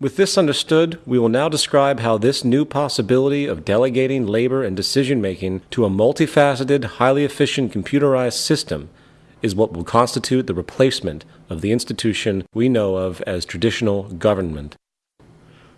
With this understood, we will now describe how this new possibility of delegating labor and decision making to a multifaceted, highly efficient computerized system is what will constitute the replacement of the institution we know of as traditional government.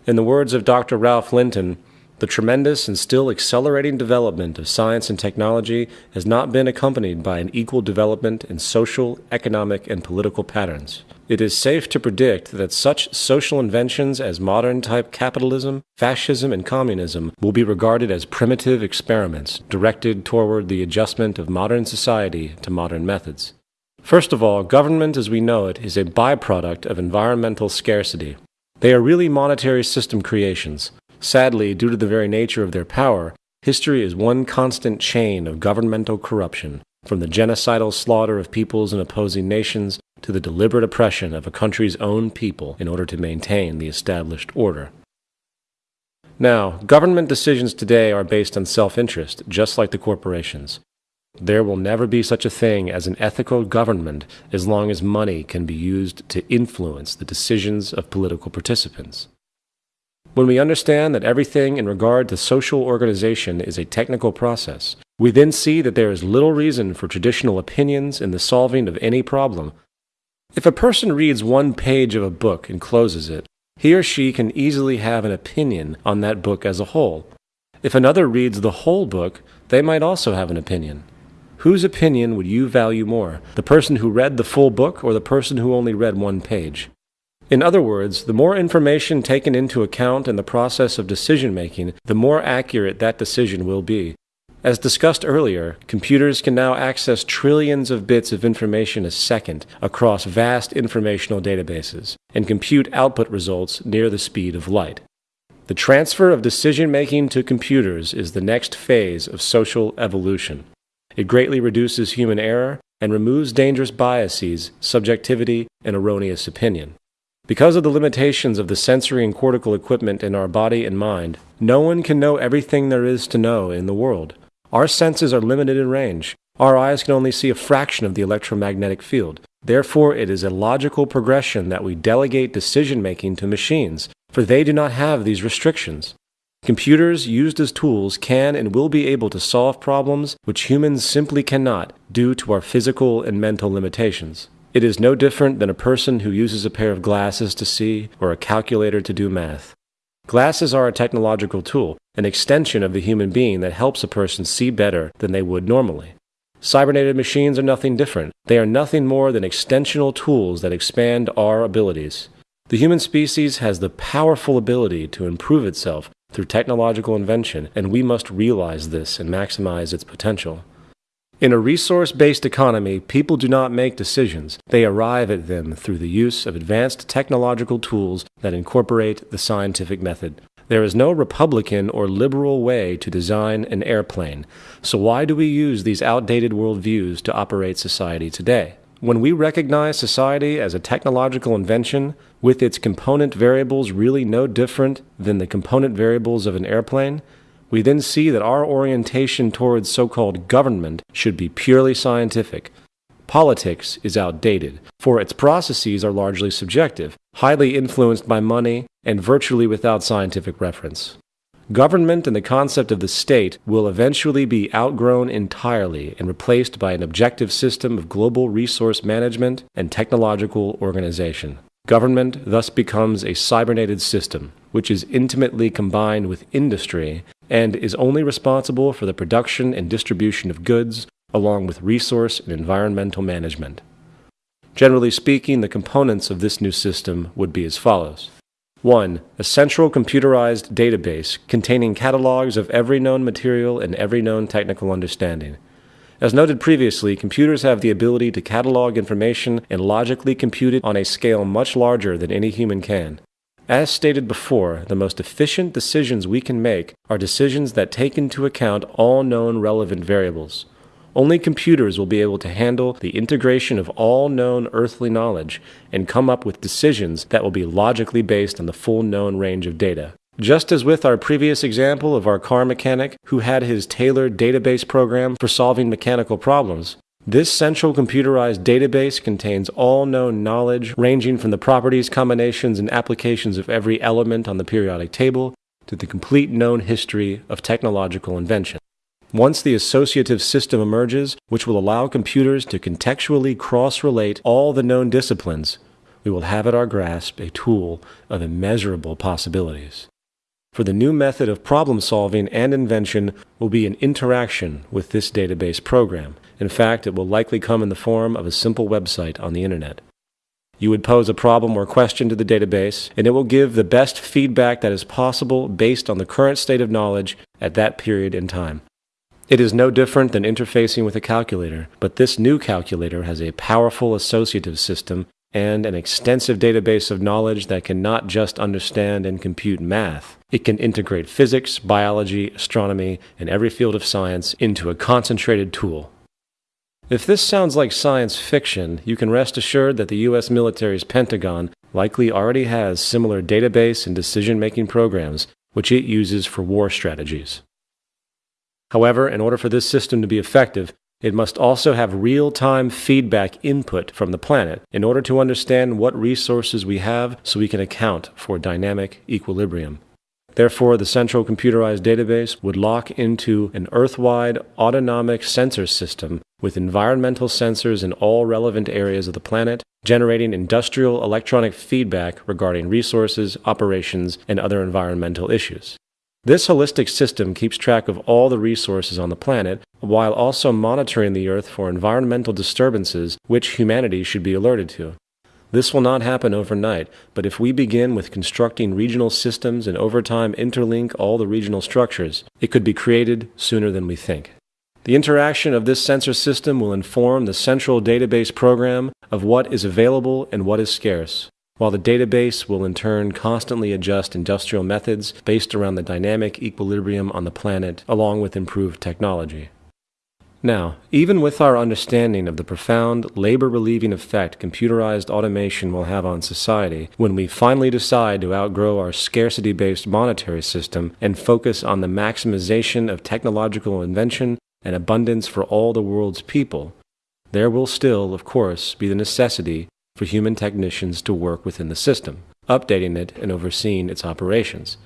In the words of Dr. Ralph Linton, the tremendous and still accelerating development of science and technology has not been accompanied by an equal development in social, economic, and political patterns. It is safe to predict that such social inventions as modern type capitalism, fascism, and communism will be regarded as primitive experiments directed toward the adjustment of modern society to modern methods. First of all, government as we know it is a byproduct of environmental scarcity. They are really monetary system creations, Sadly, due to the very nature of their power, history is one constant chain of governmental corruption, from the genocidal slaughter of peoples in opposing nations to the deliberate oppression of a country's own people in order to maintain the established order. Now, government decisions today are based on self interest, just like the corporations. There will never be such a thing as an ethical government as long as money can be used to influence the decisions of political participants. When we understand that everything in regard to social organization is a technical process, we then see that there is little reason for traditional opinions in the solving of any problem. If a person reads one page of a book and closes it, he or she can easily have an opinion on that book as a whole. If another reads the whole book, they might also have an opinion. Whose opinion would you value more, the person who read the full book or the person who only read one page? In other words, the more information taken into account in the process of decision making, the more accurate that decision will be. As discussed earlier, computers can now access trillions of bits of information a second across vast informational databases and compute output results near the speed of light. The transfer of decision making to computers is the next phase of social evolution. It greatly reduces human error and removes dangerous biases, subjectivity, and erroneous opinion. Because of the limitations of the sensory and cortical equipment in our body and mind, no one can know everything there is to know in the world. Our senses are limited in range. Our eyes can only see a fraction of the electromagnetic field. Therefore, it is a logical progression that we delegate decision making to machines, for they do not have these restrictions. Computers used as tools can and will be able to solve problems which humans simply cannot due to our physical and mental limitations. It is no different than a person who uses a pair of glasses to see or a calculator to do math. Glasses are a technological tool, an extension of the human being that helps a person see better than they would normally. Cybernated machines are nothing different. They are nothing more than extensional tools that expand our abilities. The human species has the powerful ability to improve itself through technological invention, and we must realize this and maximize its potential. In a resource based economy, people do not make decisions, they arrive at them through the use of advanced technological tools that incorporate the scientific method. There is no Republican or liberal way to design an airplane, so why do we use these outdated worldviews to operate society today? When we recognize society as a technological invention, with its component variables really no different than the component variables of an airplane, we then see that our orientation towards so called government should be purely scientific. Politics is outdated, for its processes are largely subjective, highly influenced by money, and virtually without scientific reference. Government and the concept of the state will eventually be outgrown entirely and replaced by an objective system of global resource management and technological organization. Government thus becomes a cybernated system, which is intimately combined with industry and is only responsible for the production and distribution of goods, along with resource and environmental management. Generally speaking, the components of this new system would be as follows 1. A central computerized database containing catalogs of every known material and every known technical understanding. As noted previously, computers have the ability to catalog information and logically compute it on a scale much larger than any human can. As stated before, the most efficient decisions we can make are decisions that take into account all known relevant variables. Only computers will be able to handle the integration of all known earthly knowledge and come up with decisions that will be logically based on the full known range of data. Just as with our previous example of our car mechanic who had his tailored database program for solving mechanical problems, This central computerized database contains all known knowledge ranging from the properties, combinations, and applications of every element on the periodic table to the complete known history of technological invention. Once the associative system emerges, which will allow computers to contextually cross relate all the known disciplines, we will have at our grasp a tool of immeasurable possibilities. For the new method of problem solving and invention will be an interaction with this database program. In fact, it will likely come in the form of a simple website on the internet. You would pose a problem or question to the database, and it will give the best feedback that is possible based on the current state of knowledge at that period in time. It is no different than interfacing with a calculator, but this new calculator has a powerful associative system and an extensive database of knowledge that can not just understand and compute math. It can integrate physics, biology, astronomy, and every field of science into a concentrated tool. If this sounds like science fiction, you can rest assured that the U.S. military's Pentagon likely already has similar database and decision making programs which it uses for war strategies. However, in order for this system to be effective, it must also have real time feedback input from the planet in order to understand what resources we have so we can account for dynamic equilibrium. Therefore, the central computerized database would lock into an Earth-wide autonomic sensor system with environmental sensors in all relevant areas of the planet, generating industrial electronic feedback regarding resources, operations, and other environmental issues. This holistic system keeps track of all the resources on the planet while also monitoring the Earth for environmental disturbances which humanity should be alerted to. This will not happen overnight, but if we begin with constructing regional systems and over time interlink all the regional structures, it could be created sooner than we think. The interaction of this sensor system will inform the central database program of what is available and what is scarce, while the database will in turn constantly adjust industrial methods based around the dynamic equilibrium on the planet along with improved technology. Now, even with our understanding of the profound labor relieving effect computerized automation will have on society, when we finally decide to outgrow our scarcity based monetary system and focus on the maximization of technological invention and abundance for all the world's people, there will still, of course, be the necessity for human technicians to work within the system, updating it and overseeing its operations.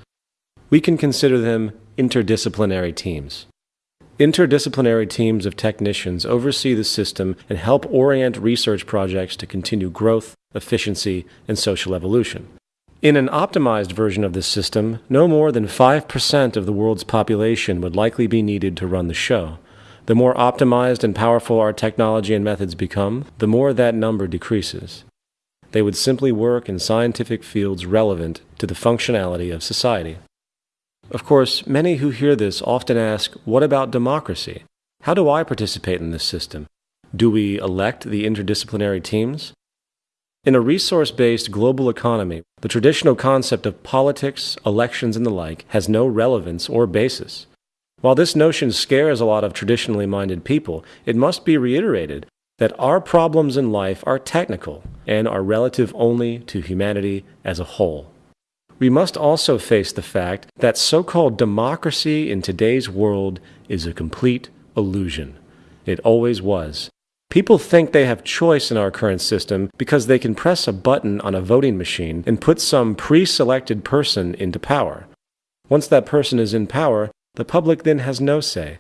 We can consider them interdisciplinary teams. Interdisciplinary teams of technicians oversee the system and help orient research projects to continue growth, efficiency, and social evolution. In an optimized version of this system, no more than 5% of the world's population would likely be needed to run the show. The more optimized and powerful our technology and methods become, the more that number decreases. They would simply work in scientific fields relevant to the functionality of society. Of course, many who hear this often ask, what about democracy? How do I participate in this system? Do we elect the interdisciplinary teams? In a resource based global economy, the traditional concept of politics, elections, and the like has no relevance or basis. While this notion scares a lot of traditionally minded people, it must be reiterated that our problems in life are technical and are relative only to humanity as a whole. We must also face the fact that so called democracy in today's world is a complete illusion. It always was. People think they have choice in our current system because they can press a button on a voting machine and put some pre selected person into power. Once that person is in power, the public then has no say.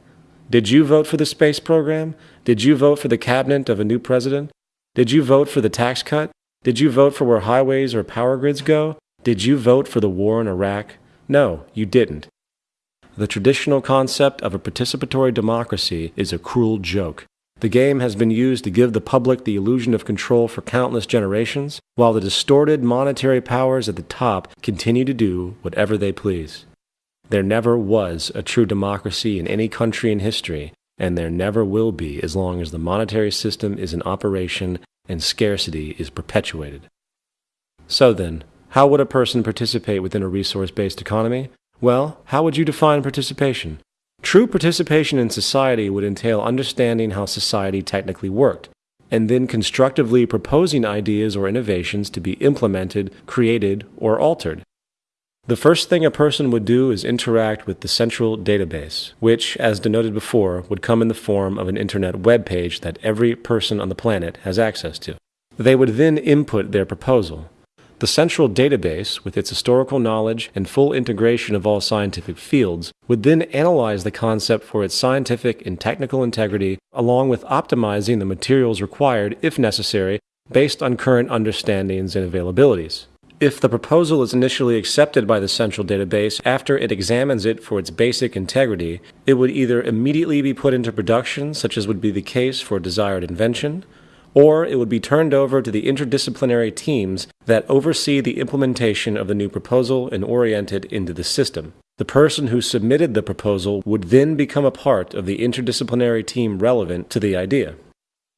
Did you vote for the space program? Did you vote for the cabinet of a new president? Did you vote for the tax cut? Did you vote for where highways or power grids go? Did you vote for the war in Iraq? No, you didn't. The traditional concept of a participatory democracy is a cruel joke. The game has been used to give the public the illusion of control for countless generations, while the distorted monetary powers at the top continue to do whatever they please. There never was a true democracy in any country in history, and there never will be as long as the monetary system is in operation and scarcity is perpetuated. So then, how would a person participate within a resource based economy? Well, how would you define participation? True participation in society would entail understanding how society technically worked, and then constructively proposing ideas or innovations to be implemented, created, or altered. The first thing a person would do is interact with the central database, which, as denoted before, would come in the form of an internet web page that every person on the planet has access to. They would then input their proposal. The central database, with its historical knowledge and full integration of all scientific fields, would then analyze the concept for its scientific and technical integrity, along with optimizing the materials required, if necessary, based on current understandings and availabilities. If the proposal is initially accepted by the central database after it examines it for its basic integrity, it would either immediately be put into production, such as would be the case for a desired invention, or it would be turned over to the interdisciplinary teams that oversee the implementation of the new proposal and orient it into the system. The person who submitted the proposal would then become a part of the interdisciplinary team relevant to the idea.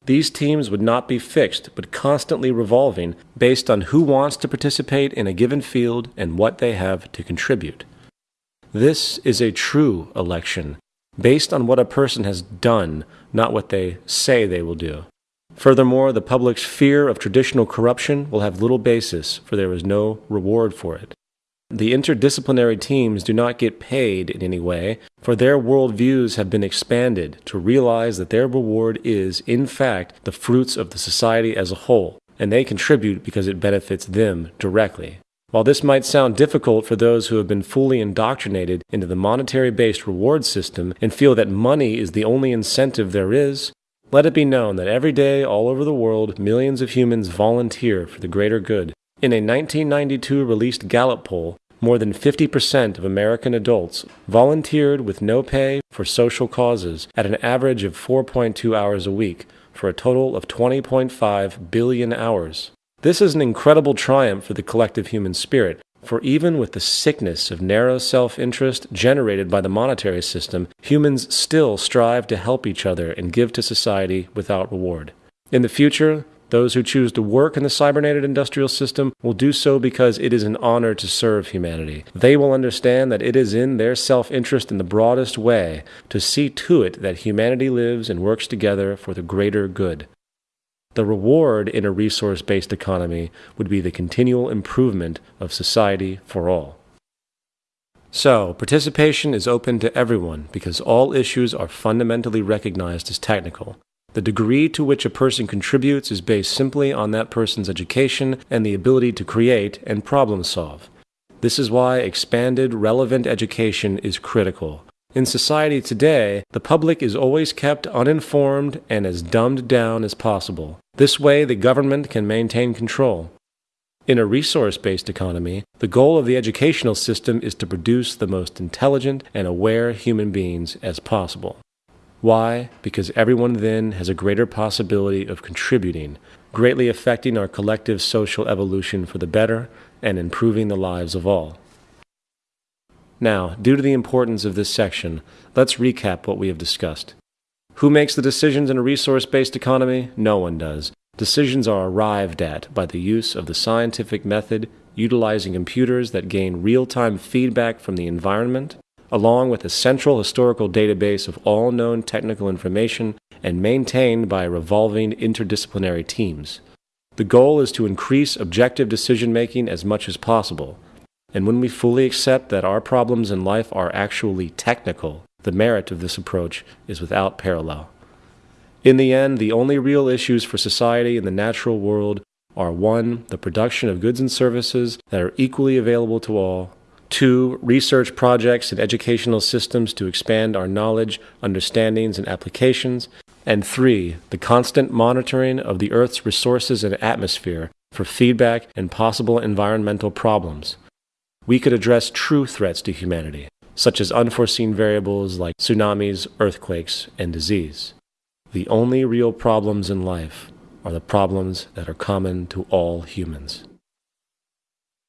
These teams would not be fixed, but constantly revolving based on who wants to participate in a given field and what they have to contribute. This is a true election, based on what a person has done, not what they say they will do. Furthermore, the public's fear of traditional corruption will have little basis, for there is no reward for it. The interdisciplinary teams do not get paid in any way, for their worldviews have been expanded to realize that their reward is, in fact, the fruits of the society as a whole, and they contribute because it benefits them directly. While this might sound difficult for those who have been fully indoctrinated into the monetary based reward system and feel that money is the only incentive there is, let it be known that every day, all over the world, millions of humans volunteer for the greater good. In a 1992 released Gallup poll, more than 50% of American adults volunteered with no pay for social causes at an average of 4.2 hours a week, for a total of 20.5 billion hours. This is an incredible triumph for the collective human spirit, for even with the sickness of narrow self interest generated by the monetary system, humans still strive to help each other and give to society without reward. In the future, those who choose to work in the cybernated industrial system will do so because it is an honor to serve humanity. They will understand that it is in their self interest in the broadest way to see to it that humanity lives and works together for the greater good. The reward in a resource based economy would be the continual improvement of society for all. So, participation is open to everyone because all issues are fundamentally recognized as technical. The degree to which a person contributes is based simply on that person's education and the ability to create and problem solve. This is why expanded, relevant education is critical. In society today, the public is always kept uninformed and as dumbed down as possible. This way, the government can maintain control. In a resource based economy, the goal of the educational system is to produce the most intelligent and aware human beings as possible. Why? Because everyone then has a greater possibility of contributing, greatly affecting our collective social evolution for the better and improving the lives of all. Now, due to the importance of this section, let's recap what we have discussed. Who makes the decisions in a resource based economy? No one does. Decisions are arrived at by the use of the scientific method utilizing computers that gain real time feedback from the environment, along with a central historical database of all known technical information and maintained by revolving interdisciplinary teams. The goal is to increase objective decision making as much as possible and when we fully accept that our problems in life are actually technical, the merit of this approach is without parallel. In the end, the only real issues for society in the natural world are 1. The production of goods and services that are equally available to all. 2. Research projects and educational systems to expand our knowledge, understandings, and applications. And 3. The constant monitoring of the Earth's resources and atmosphere for feedback and possible environmental problems we could address true threats to humanity, such as unforeseen variables like tsunamis, earthquakes, and disease. The only real problems in life are the problems that are common to all humans.